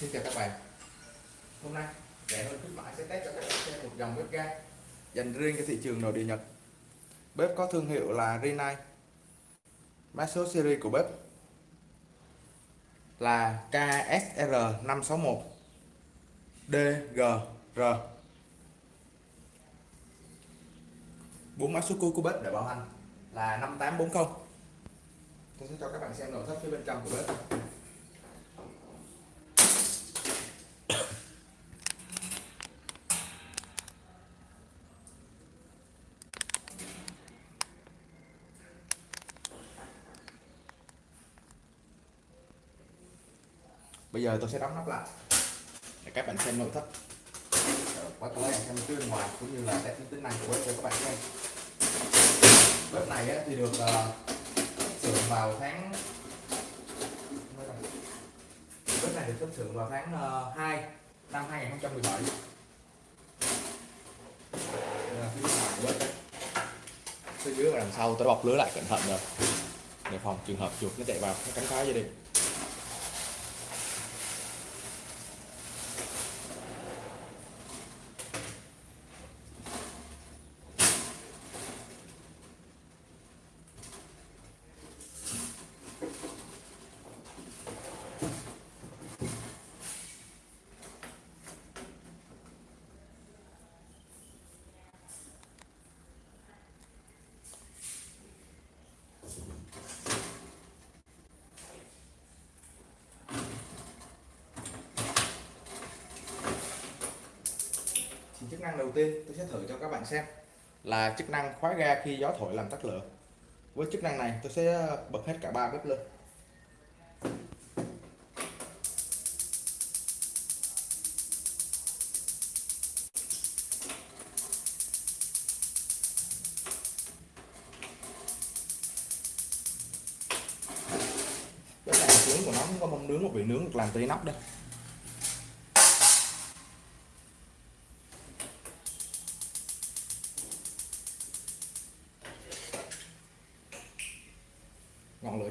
Xin chào các bạn. Hôm nay rẻ hơn khuyến mãi sẽ test cho các bạn xem một dòng bếp ga dành riêng cho thị trường nội địa Nhật. Bếp có thương hiệu là Rinnai. Mã số series của bếp là KSR561 DGR bốn mã số cuối của bếp để bảo hành là 5840 tôi sẽ cho các bạn xem nội thất phía bên trong của bếp. Bây giờ tôi sẽ đóng nắp lại. Để các bạn xem nội thất. Quay tới xem phía bên ngoài cũng như là test tính năng của bếp cho các bạn xem bếp này thì được ờ, uh, sử vào tháng bếp này được xuất xưởng vào tháng ờ, uh, 2 năm 2017 đây là phía ngoài của bếp phía dưới và đằng sau tôi bọc lưới lại cẩn thận rồi. Để phòng trường hợp chuột nó chạy vào nó cắn phá gia đình chức năng đầu tiên, tôi sẽ thử cho các bạn xem là chức năng khóa ga khi gió thổi làm tắt lửa. Với chức năng này, tôi sẽ bật hết cả ba bếp lên. Cái này nướng của nó không có mong nướng, một vị nướng được làm từ nóc đây.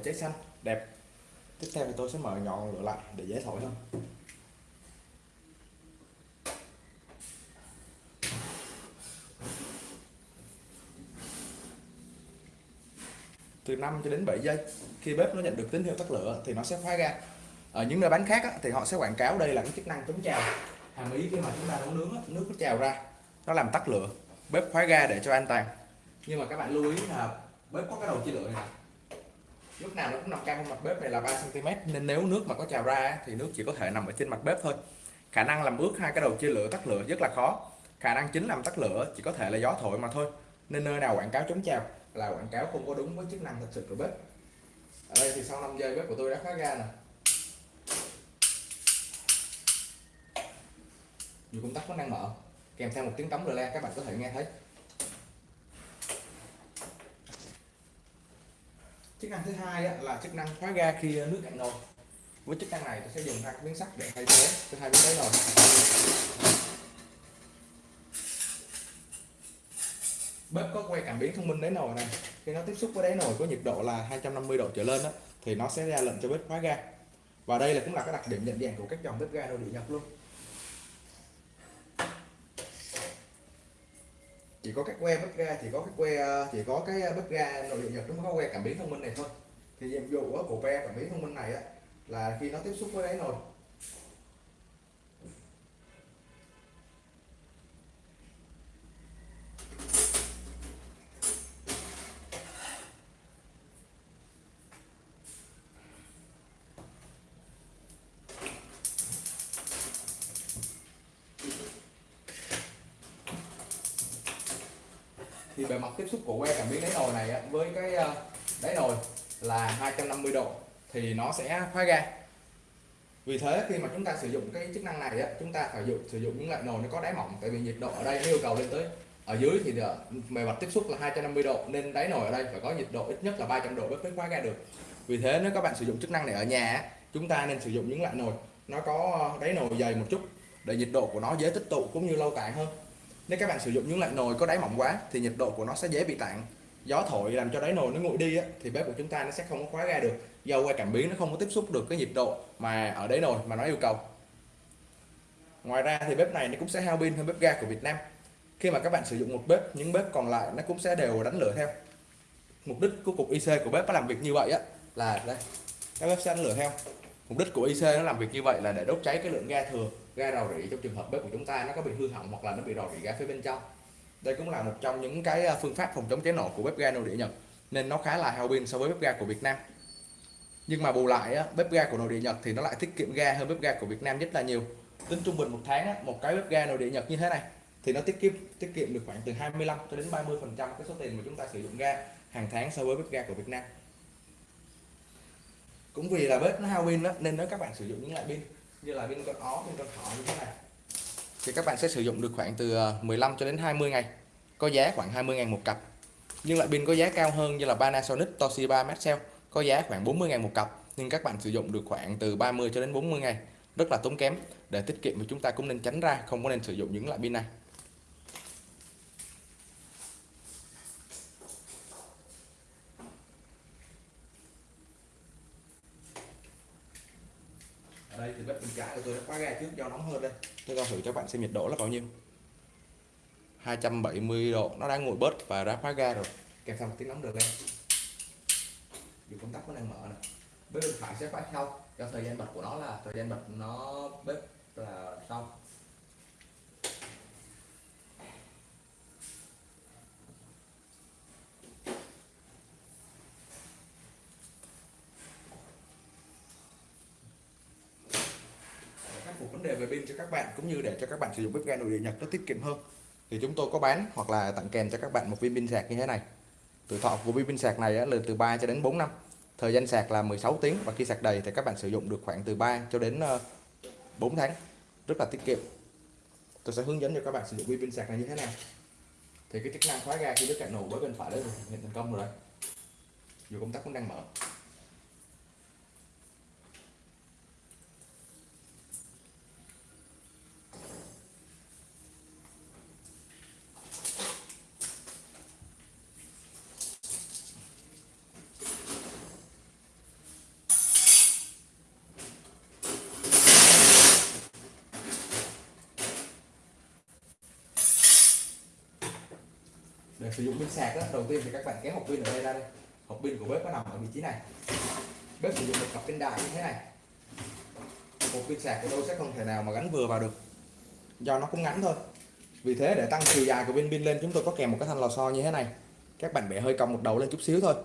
Cháy xanh. Đẹp. Tiếp theo thì tôi sẽ mở nhọn lửa lại để dễ thổi hơn. Từ 5 cho đến 7 giây khi bếp nó nhận được tín hiệu tắt lửa thì nó sẽ khóa ga ở những nơi bán khác á, thì họ sẽ quảng cáo đây là cái chức năng chống trào. Hàm ý khi mà chúng ta nấu nướng á, nước nó trào ra nó làm tắt lửa. Bếp khóa ga để cho an toàn. Nhưng mà các bạn lưu ý là bếp có cái đầu chia lửa này lúc nào nó cũng nằm cao hơn mặt bếp này là 3 cm nên nếu nước mà có trào ra thì nước chỉ có thể nằm ở trên mặt bếp thôi. Khả năng làm ướt hai cái đầu chia lửa, tắt lửa rất là khó. Khả năng chính làm tắt lửa chỉ có thể là gió thổi mà thôi. Nên nơi nào quảng cáo chống trào là quảng cáo không có đúng với chức năng thật sự của bếp. Ở đây thì sau 5 giây bếp của tôi đã khóa ra nè. Dù công tắc vẫn đang mở, kèm theo một tiếng cống le các bạn có thể nghe thấy. Chức năng thứ hai là chức năng khóa ga khi ờ, nước cạn nồi. Với chức năng này tôi sẽ dùng hai miếng sắt để thay thế cho hai miếng đáy nồi. Bếp có quay cảm biến thông minh đáy nồi này. Khi nó tiếp xúc với đáy nồi có nhiệt độ là 250 độ trở lên đó, thì nó sẽ ra lệnh cho bếp khóa ga. Và đây là cũng là cái đặc điểm nhận dạng của các dòng bếp ga nội địa nhập luôn. Chỉ có cái que bếp ga chỉ có cái que ờ, chỉ có cái ờ, bếp ga nội địa nhật nó có que cảm biến thông minh này thôi. Thì nhiệm vụ của que cảm biến thông minh này á, là khi nó tiếp xúc với đáy nồi bề mặt tiếp xúc của que cảm biến đáy nồi này với cái ờ, đáy nồi là 250 độ thì nó sẽ khóa ga vì thế khi mà chúng ta sử dụng cái chức năng này chúng ta phải dụng, sử dụng những loại nồi nó có đáy mỏng, tại vì nhiệt độ ở đây nó yêu cầu lên tới ở dưới thì bề mặt tiếp xúc là 250 độ, nên đáy nồi ở đây phải có nhiệt độ ít nhất là 300 độ mới khóa ga được. Vì thế nếu các bạn sử dụng chức năng này ở nhà chúng ta nên sử dụng những loại nồi nó có ờ, đáy nồi dày một chút để nhiệt độ của nó dễ tích tụ cũng như lâu tàn hơn nếu các bạn sử dụng những loại nồi có đáy mỏng quá thì nhiệt độ của nó sẽ dễ bị tản. Gió thổi làm cho đáy nồi nó nguội đi á, thì bếp của chúng ta nó sẽ không có khóa ra được. Do que cảm biến nó không có tiếp xúc được cái nhiệt độ mà ở đáy nồi mà nó yêu cầu. Ngoài ra thì bếp này nó cũng sẽ hao pin hơn bếp ga của Việt Nam. Khi mà các bạn sử dụng một bếp những bếp còn lại nó cũng sẽ đều đánh lửa theo. Mục đích của cục IC của bếp nó làm việc như vậy á là đây. Các bếp sẽ đánh lửa theo. Mục đích của IC nó làm việc như vậy là để đốt cháy cái lượng ga thừa ga rò rỉ trong trường hợp bếp của chúng ta nó có bị hư hỏng hoặc là nó bị rò rỉ ga phía bên trong. Đây cũng là một trong những cái à, phương pháp phòng chống cháy nổ của bếp ga nội địa Nhật, nên nó khá là hao pin so với bếp ga của Việt Nam. Nhưng mà bù lại bếp ga của nội địa Nhật thì nó lại tiết kiệm ga hơn bếp ga của Việt Nam rất là nhiều. Tính trung bình một tháng một cái bếp ga nội địa Nhật như thế này thì nó tiết kiệm tiết kiệm được khoảng từ 25 cho đến 30 phần trăm cái số tiền mà chúng ta sử dụng ga hàng tháng so với bếp ga của Việt Nam. Cũng vì là bếp nó hao pin đó nên nếu các bạn sử dụng những loại pin như là pin con ó pin con thỏ như thế này. Thì các bạn sẽ sử dụng được khoảng từ ờ, 15 cho đến 20 ngày. Có giá khoảng 20 ngàn một cặp. Nhưng loại pin có giá cao hơn như là Panasonic, Toshiba, Maxell. Có giá khoảng 40 ngàn một cặp. Nhưng các bạn sử dụng được khoảng từ 30 cho đến 40 ngày. Rất là tốn kém. Để tiết kiệm thì chúng ta cũng nên tránh ra, không có nên sử dụng những loại pin này. Đây thì bếp bên trái của tôi đã khóa ga trước do nóng hơn đây. Tôi đo thử cho bạn xem nhiệt độ là bao nhiêu. 270 độ nó đang nguội bớt và đã khóa ga rồi. Kèm theo một tiếng nóng được lên dù công tắc nó đang mở này bếp bên phải sẽ khóa sau cho thời gian bật của nó là thời gian bật nó bếp là xong phục vấn đề về pin cho các bạn cũng như để cho các bạn sử dụng bếp ga nội địa Nhật nó tiết kiệm hơn. Thì chúng tôi có bán hoặc là tặng kèm cho các bạn một viên pin sạc như thế này. Tuổi thọ của viên pin sạc này là từ 3 cho đến 4 năm. Thời gian sạc là 16 tiếng và khi sạc đầy thì các bạn sử dụng được khoảng từ 3 cho đến ờ, 4 tháng. Rất là tiết kiệm. Tôi sẽ hướng dẫn cho các bạn sử dụng viên pin sạc này như thế nào. Thì cái chức năng khóa ga khi đứt cạnh nổ với bên phải đấy hiện thành công rồi đấy. Dù công tắc cũng đang mở. Để sử dụng pin sạc đó, đầu tiên thì các bạn kéo hộp pin ở đây ra đây hộp pin của bếp nó nằm ở vị trí này. Bếp sử dụng một cặp pin đại như thế này. Một pin sạc của tôi sẽ không thể nào mà gắn vừa vào được. Do nó cũng ngắn thôi. Vì thế để tăng chiều dài của pin pin lên chúng tôi có kèm một cái thanh lò xo như thế này. Các bạn bẻ hơi cong một đầu lên chút xíu thôi.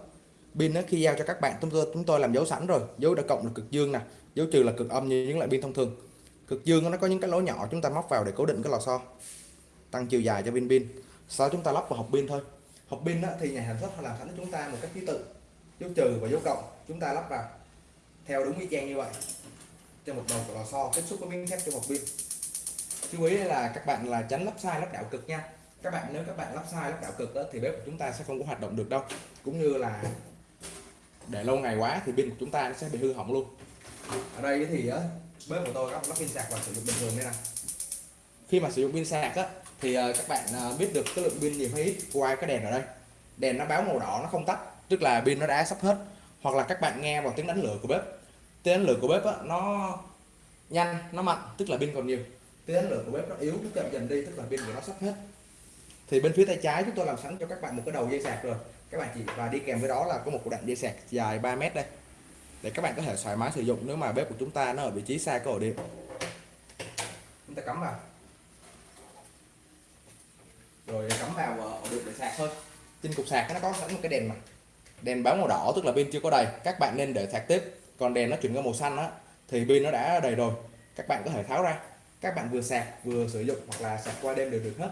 Pin nó khi giao cho các bạn chúng tôi chúng tôi làm dấu sẵn rồi. Dấu đã cộng là cực dương nè. Dấu trừ là cực âm như những loại pin thông thường. Cực dương nó có những cái lỗ nhỏ chúng ta móc vào để cố định cái lò xo. Tăng chiều dài cho pin pin sau chúng ta lắp vào hộp pin thôi. Hộp pin đó, thì nhà sản xuất họ làm sẵn cho chúng ta một cách ký tự. Dấu trừ và dấu cộng chúng ta lắp vào. Theo đúng y chang như vậy. Trên một đầu của lò xo tiếp xúc với miếng thép trong hộp pin. Chú ý là các bạn là tránh lắp sai lắp đảo cực nha. Các bạn nếu các bạn lắp sai lắp đảo cực đó, thì bếp của chúng ta sẽ không có hoạt động được đâu. Cũng như là để lâu ngày quá thì pin của chúng ta nó sẽ bị hư hỏng luôn. Ở đây thì bếp của tôi lắp pin sạc và sử dụng bình thường đây nè. Khi mà sử dụng pin sạc á thì ờ, các bạn ờ, biết được cái lượng pin gì hay ít qua cái đèn ở đây. Đèn nó báo màu đỏ nó không tắt tức là pin nó đã sắp hết. Hoặc là các bạn nghe vào tiếng đánh lửa của bếp. Tiếng đánh lửa của bếp đó, nó nhanh nó mạnh tức là pin còn nhiều. Tiếng đánh lửa của bếp nó yếu nó chậm dần đi tức là pin của nó sắp hết. Thì bên phía tay trái chúng tôi làm sẵn cho các bạn một cái đầu dây sạc rồi. Các bạn chỉ và đi kèm với đó là có một đoạn dây sạc dài 3 mét đây. Để các bạn có thể thoải mái sử dụng nếu mà bếp của chúng ta nó ở vị trí xa cái ổ điện chúng ta cắm vào rồi cắm vào ờ, ổ điện để sạc thôi. Trên cục sạc nó có sẵn một cái đèn mà. Đèn báo màu đỏ, tức là pin chưa có đầy. Các bạn nên để sạc tiếp. Còn đèn nó chuyển qua màu xanh á, thì pin nó đã đầy rồi. Các bạn có thể tháo ra. Các bạn vừa sạc, vừa sử dụng hoặc là sạc qua đêm đều được hết.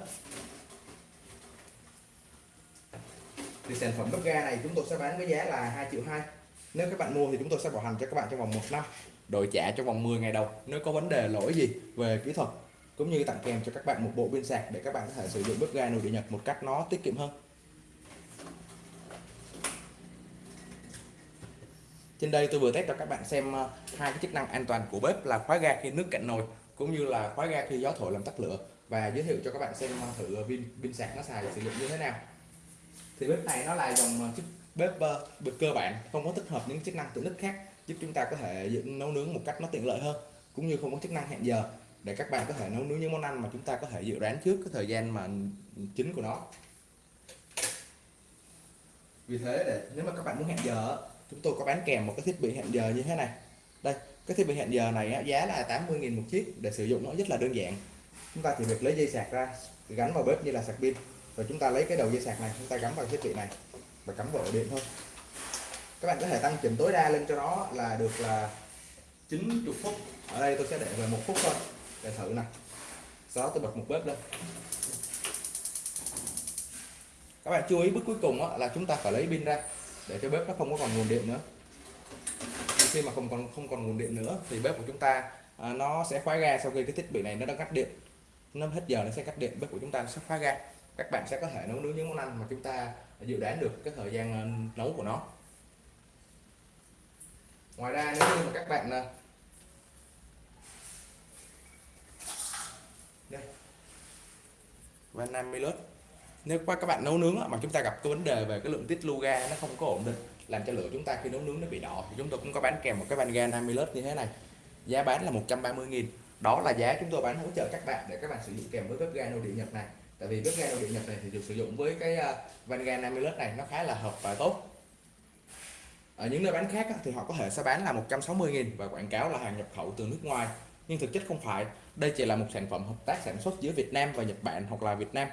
Thì sản phẩm bếp ga này chúng tôi sẽ bán với giá là 2 triệu 2 nếu các bạn mua thì chúng tôi sẽ bảo hành cho các bạn trong vòng một năm. Đổi trả trong vòng 10 ngày đầu, nếu có vấn đề lỗi gì về kỹ thuật cũng như tặng kèm cho các bạn một bộ pin sạc để các bạn có thể sử dụng bếp ga nồi điện Nhật một cách nó tiết kiệm hơn. Trên đây tôi vừa test cho các bạn xem ờ, hai cái chức năng an toàn của bếp là khóa ga khi nước cạn nồi cũng như là khóa ga khi gió thổi làm tắt lửa. Và giới thiệu cho các bạn xem ờ, thử pin pin sạc nó xài sử dụng như thế nào. Thì bếp này nó là dòng ờ, chiếc bếp bếp cơ bản, không có tích hợp những chức năng tiện ích khác giúp chúng ta có thể nấu nướng một cách nó tiện lợi hơn, cũng như không có chức năng hẹn giờ để các bạn có thể nấu nướng những món ăn mà chúng ta có thể dự đoán trước cái thời gian mà chính của nó. Vì thế để, nếu mà các bạn muốn hẹn giờ chúng tôi có bán kèm một cái thiết bị hẹn giờ như thế này. Đây, cái thiết bị hẹn giờ này giá là 80.000 một chiếc để sử dụng nó rất là đơn giản. Chúng ta chỉ việc lấy dây sạc ra, gắn vào bếp như là sạc pin, rồi chúng ta lấy cái đầu dây sạc này, chúng ta gắn vào thiết bị này và cắm vào ổ điện thôi. Các bạn có thể tăng chỉnh tối đa lên cho nó là được là 90 phút. Ở đây tôi sẽ để về một phút thôi để thử nè. Sau đó tôi bật một bếp lên. Các bạn chú ý bước cuối cùng là chúng ta phải lấy pin ra để cho bếp nó không có còn nguồn điện nữa. Khi mà không còn không còn nguồn điện nữa thì bếp của chúng ta à, nó sẽ khóa ga sau khi cái thiết bị này nó đã cắt điện. Nó hết giờ nó sẽ cắt điện bếp của chúng ta sẽ khóa ga. Các bạn sẽ có thể nấu nướng những món ăn mà chúng ta dự đoán được cái thời gian à, nấu của nó. Ngoài ra nếu như mà các bạn à, đây và 50 lớp nếu qua các bạn nấu nướng mà chúng ta gặp cái vấn đề về cái lượng tiết lưu ga nó không có ổn định, làm cho lửa chúng ta khi nấu nướng nó bị đỏ, thì chúng tôi cũng có bán kèm một cái van ga 50 lớp như thế này. Giá bán là 130.000 đó là giá chúng tôi bán hỗ trợ các bạn để các bạn sử dụng kèm với bếp ga nội địa Nhật này. Tại vì bếp ga nội địa Nhật này thì được sử dụng với cái ờ, van ga 50 lớp này, nó khá là hợp và tốt. Ở những nơi bán khác thì họ có thể sẽ bán là 160.000 và quảng cáo là hàng nhập khẩu từ nước ngoài nhưng thực chất không phải. Đây chỉ là một sản phẩm hợp tác sản xuất giữa Việt Nam và Nhật Bản hoặc là Việt Nam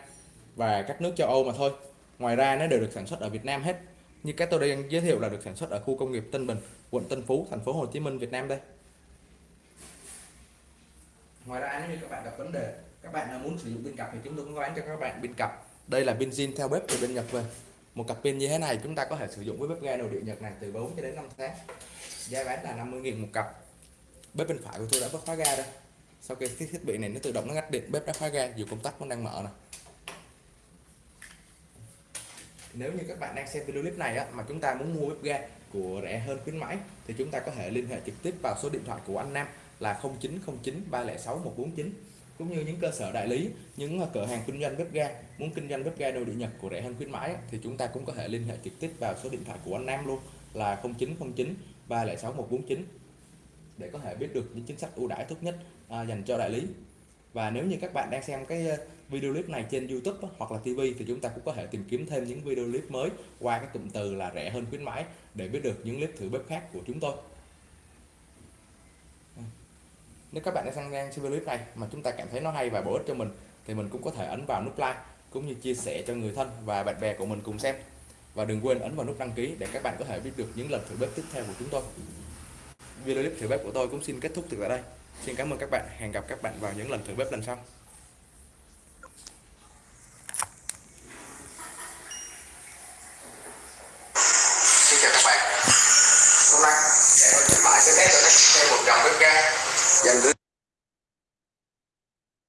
và các nước châu Âu mà thôi. Ngoài ra, nó đều được sản xuất ở Việt Nam hết. Như cái tôi đang giới thiệu là được sản xuất ở khu công nghiệp Tân Bình, quận Tân Phú, thành phố Hồ Chí Minh, Việt Nam đây. Ngoài ra, nếu như các bạn gặp vấn đề, các bạn muốn sử dụng pin cặp thì chúng tôi cũng có bán cho các bạn pin cặp. Đây là pin zin theo bếp từ bên Nhật về. Một cặp pin như thế này chúng ta có thể sử dụng với bếp ga nội địa Nhật này từ 4 cho đến 5 tháng. Giá bán là 50.000 một cặp bếp bên phải của tôi đã có khóa ga đây sau khi cái thiết bị này nó tự động nó ngắt điện bếp đã khóa ga dù công tắc vẫn đang mở này nếu như các bạn đang xem video clip này á, mà chúng ta muốn mua bếp ga của rẻ hơn khuyến mãi thì chúng ta có thể liên hệ trực tiếp vào số điện thoại của anh Nam là 0909 306 149 cũng như những cơ sở đại lý những ờ, cửa hàng kinh doanh bếp ga muốn kinh doanh bếp ga nội địa Nhật của rẻ hơn khuyến mãi thì chúng ta cũng có thể liên hệ trực tiếp vào số điện thoại của anh Nam luôn là 0909 306 149 để có thể biết được những chính sách ưu đãi tốt nhất à, dành cho đại lý. Và nếu như các bạn đang xem cái ờ, video clip này trên YouTube hoặc là TV thì chúng ta cũng có thể tìm kiếm thêm những video clip mới qua cái cụm từ là rẻ hơn khuyến mãi để biết được những clip thử bếp khác của chúng tôi. Ừ. Nếu các bạn đang xem ngang video clip này mà chúng ta cảm thấy nó hay và bổ ích cho mình thì mình cũng có thể ấn vào nút like cũng như chia sẻ cho người thân và bạn bè của mình cùng xem. Và đừng quên ấn vào nút đăng ký để các bạn có thể biết được những lần thử bếp tiếp theo của chúng tôi video clip thử bếp của tôi cũng xin kết thúc từ tại đây. Xin cảm ơn các bạn. Hẹn gặp các bạn vào những lần thử bếp lần sau.